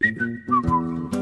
Música